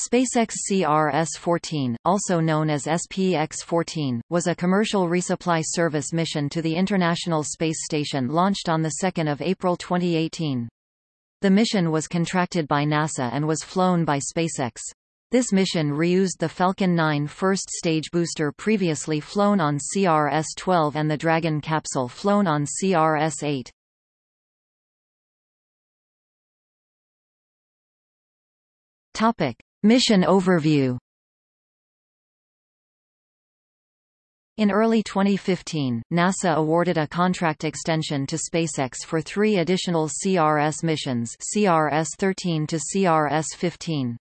SpaceX CRS-14, also known as SPX-14, was a commercial resupply service mission to the International Space Station launched on 2 April 2018. The mission was contracted by NASA and was flown by SpaceX. This mission reused the Falcon 9 first stage booster previously flown on CRS-12 and the Dragon capsule flown on CRS-8. Topic. Mission overview In early 2015, NASA awarded a contract extension to SpaceX for three additional CRS missions CRS-13 to CRS-15.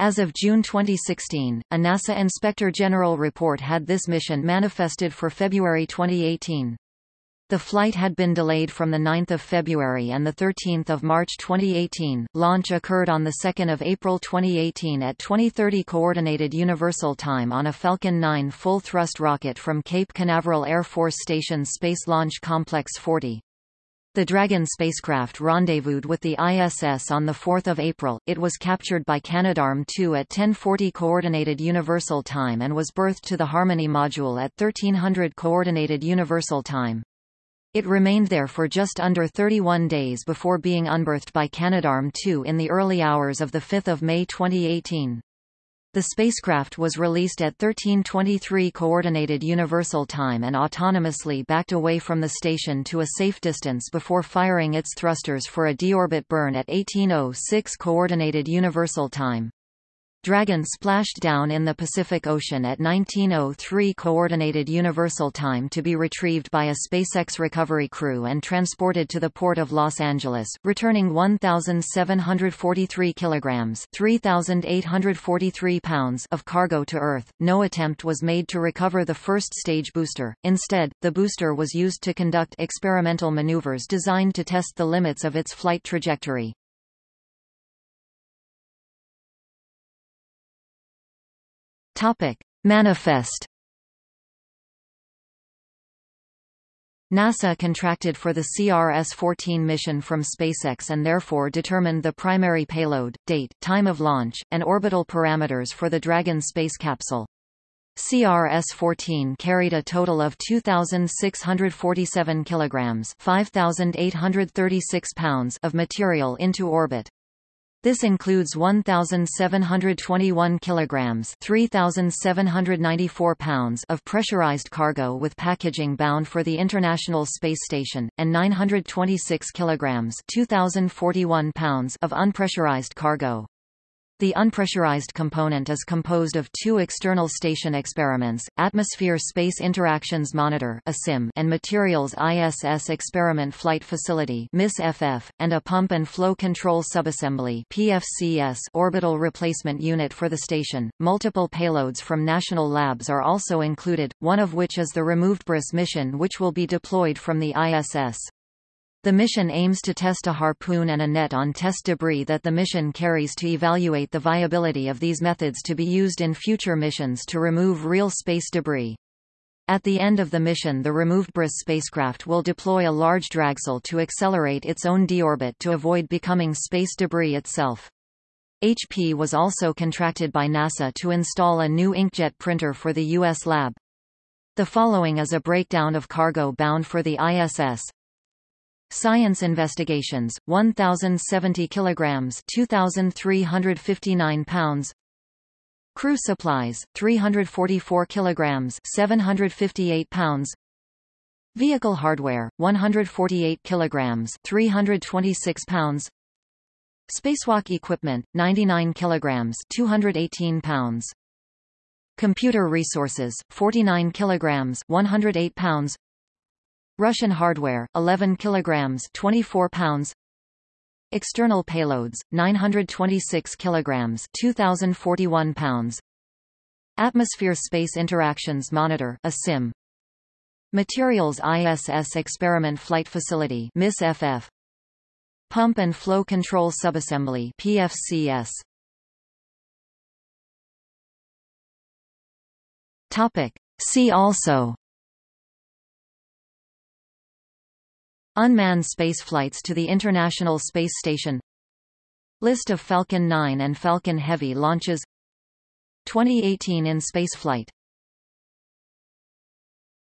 As of June 2016, a NASA Inspector General report had this mission manifested for February 2018. The flight had been delayed from 9 February and 13 March 2018. Launch occurred on 2 April 2018 at 2030 Coordinated Universal Time on a Falcon 9 full-thrust rocket from Cape Canaveral Air Force Station Space Launch Complex 40. The Dragon spacecraft rendezvoused with the ISS on 4 April. It was captured by Canadarm2 at 1040 Coordinated Universal Time and was berthed to the Harmony module at 1300 Coordinated Universal Time. It remained there for just under 31 days before being unberthed by Canadarm2 in the early hours of 5 May 2018. The spacecraft was released at 1323 Coordinated Universal Time and autonomously backed away from the station to a safe distance before firing its thrusters for a deorbit burn at 1806 Coordinated Universal Time. Dragon splashed down in the Pacific Ocean at 1903 Coordinated Universal Time to be retrieved by a SpaceX recovery crew and transported to the port of Los Angeles, returning 1,743 kilograms (3,843 pounds) of cargo to Earth. No attempt was made to recover the first stage booster. Instead, the booster was used to conduct experimental maneuvers designed to test the limits of its flight trajectory. Topic: Manifest NASA contracted for the CRS-14 mission from SpaceX and therefore determined the primary payload, date, time of launch, and orbital parameters for the Dragon space capsule. CRS-14 carried a total of 2,647 kilograms (5,836 pounds) of material into orbit. This includes 1721 kilograms, 3794 pounds of pressurized cargo with packaging bound for the International Space Station and 926 kilograms, 2041 pounds of unpressurized cargo. The unpressurized component is composed of two external station experiments, Atmosphere Space Interactions Monitor and Materials ISS Experiment Flight Facility and a Pump and Flow Control Subassembly orbital replacement unit for the station. Multiple payloads from national labs are also included, one of which is the RemoveDEBRIS mission which will be deployed from the ISS. The mission aims to test a harpoon and a net on test debris that the mission carries to evaluate the viability of these methods to be used in future missions to remove real space debris. At the end of the mission the RemoveDEBRIS spacecraft will deploy a large dragsail to accelerate its own deorbit to avoid becoming space debris itself. HP was also contracted by NASA to install a new inkjet printer for the U.S. lab. The following is a breakdown of cargo bound for the ISS. Science investigations 1070 kilograms 2359 pounds. Crew supplies 344 kilograms 758 pounds. Vehicle hardware 148 kilograms 326 pounds. Spacewalk equipment 99 kilograms 218 pounds. Computer resources 49 kilograms 108 pounds Russian hardware, 11 kilograms 24 pounds. External payloads, 926 kilograms 2041 pounds. Atmosphere Space Interactions Monitor ASIM Materials ISS Experiment Flight Facility MISSE-FF Pump and Flow Control Subassembly PFCS Topic. See also Unmanned spaceflights to the International Space Station. List of Falcon 9 and Falcon Heavy launches. 2018 in spaceflight